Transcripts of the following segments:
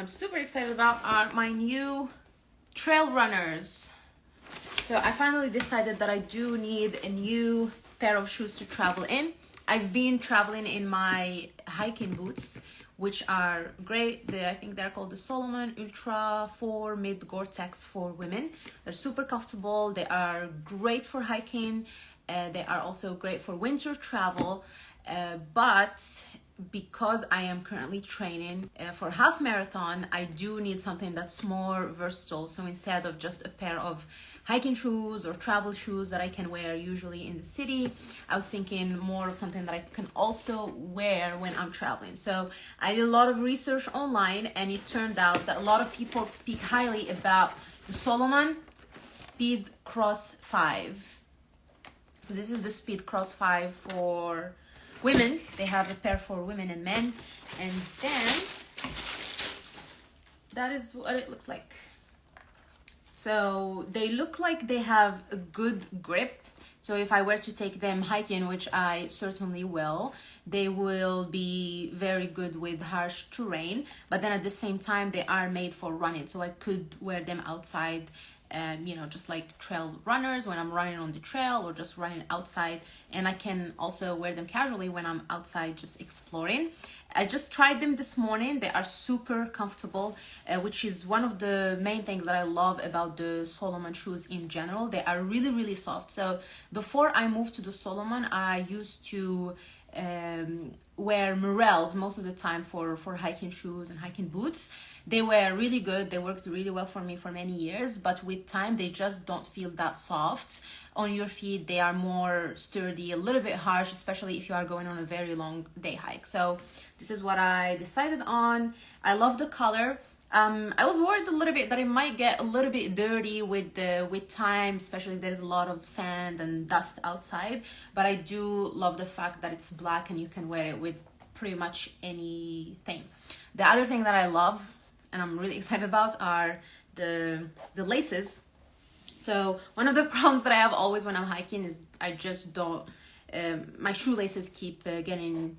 I'm super excited about are my new trail runners. So I finally decided that I do need a new pair of shoes to travel in. I've been traveling in my hiking boots, which are great. They, I think they're called the Salomon Ultra 4 Mid Gore-Tex for women. They're super comfortable. They are great for hiking. Uh, they are also great for winter travel. Uh, but because I am currently training uh, for half marathon, I do need something that's more versatile. So instead of just a pair of hiking shoes or travel shoes that I can wear usually in the city, I was thinking more of something that I can also wear when I'm traveling. So I did a lot of research online and it turned out that a lot of people speak highly about the Salomon Speed Cross 5. So this is the Speed Cross 5 for women. They have a pair for women and men. And then that is what it looks like. So they look like they have a good grip. So if I were to take them hiking, which I certainly will, they will be very good with harsh terrain. But then at the same time, they are made for running. So I could wear them outside um, you know, just like trail runners when I'm running on the trail or just running outside. And I can also wear them casually when I'm outside just exploring. I just tried them this morning. They are super comfortable, uh, which is one of the main things that I love about the Salomon shoes in general. They are really, really soft. So before I moved to the Salomon, I used to um, wear Merrells most of the time for, for hiking shoes and hiking boots. They were really good. They worked really well for me for many years, but with time, they just don't feel that soft on your feet. They are more sturdy, a little bit harsh, especially if you are going on a very long day hike. So this is what I decided on. I love the color. Um, I was worried a little bit that it might get a little bit dirty with the with time, especially if there's a lot of sand and dust outside. But I do love the fact that it's black and you can wear it with pretty much anything. The other thing that I love and I'm really excited about are the the laces. So one of the problems that I have always when I'm hiking is I just don't. Um, my shoelaces keep uh, getting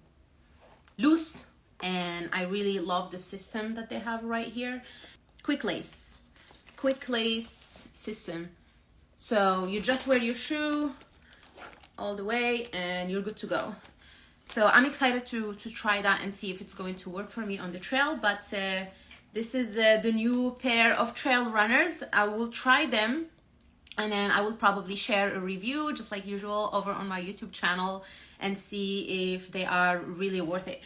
loose and I really love the system that they have right here. Quick lace, quick lace system. So you just wear your shoe all the way and you're good to go. So I'm excited to, to try that and see if it's going to work for me on the trail. But uh, this is uh, the new pair of trail runners. I will try them and then I will probably share a review just like usual over on my YouTube channel and see if they are really worth it.